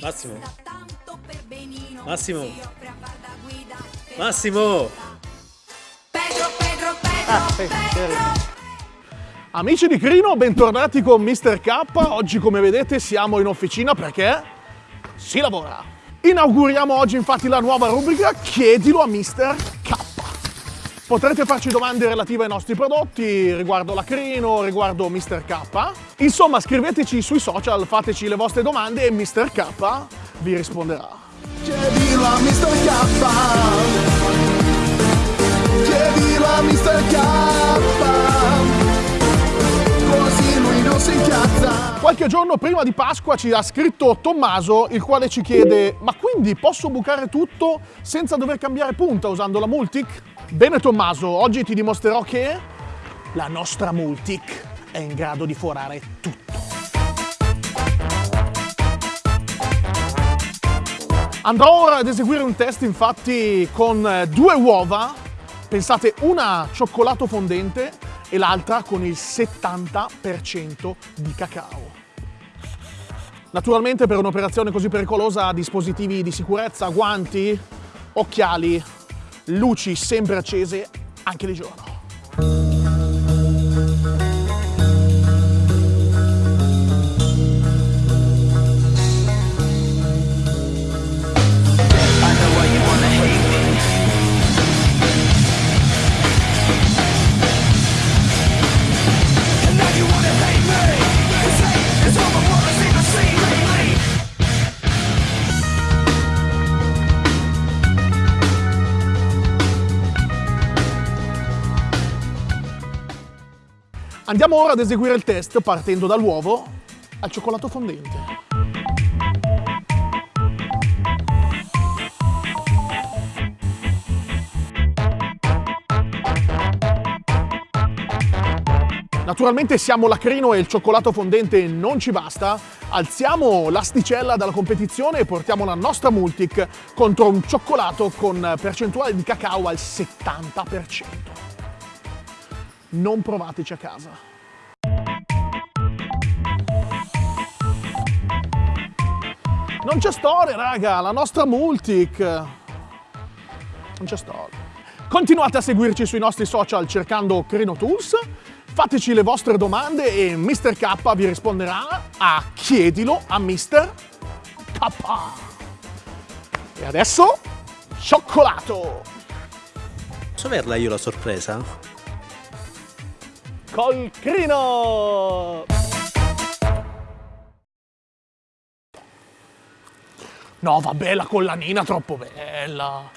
Massimo. Massimo. Massimo. Ah, sì, Amici di Crino, bentornati con Mr. K. Oggi, come vedete, siamo in officina perché si lavora. Inauguriamo oggi infatti la nuova rubrica Chiedilo a Mr. K. Potrete farci domande relative ai nostri prodotti, riguardo la Crino, riguardo Mr. K. Insomma, scriveteci sui social, fateci le vostre domande e Mr. K vi risponderà. Chiedilo a Mr. K. Chiedilo a Mr. K così lui non si incazza. Qualche giorno prima di Pasqua ci ha scritto Tommaso, il quale ci chiede ma quindi posso bucare tutto senza dover cambiare punta usando la Multic? Bene Tommaso, oggi ti dimostrerò che la nostra Multic è in grado di forare tutto. Andrò ora ad eseguire un test infatti con due uova, pensate una cioccolato fondente e l'altra con il 70% di cacao. Naturalmente per un'operazione così pericolosa dispositivi di sicurezza, guanti, occhiali, luci sempre accese anche di giorno. Andiamo ora ad eseguire il test partendo dall'uovo al cioccolato fondente. Naturalmente siamo lacrino e il cioccolato fondente non ci basta, alziamo l'asticella dalla competizione e portiamo la nostra Multic contro un cioccolato con percentuale di cacao al 70% non provateci a casa. Non c'è storia, raga, la nostra Multic. Non c'è storia. Continuate a seguirci sui nostri social cercando Crino Tools, fateci le vostre domande e Mr. K vi risponderà a chiedilo a Mr. K. E adesso, cioccolato! Posso averla io la sorpresa? Col crino! No, vabbè, la collanina troppo bella.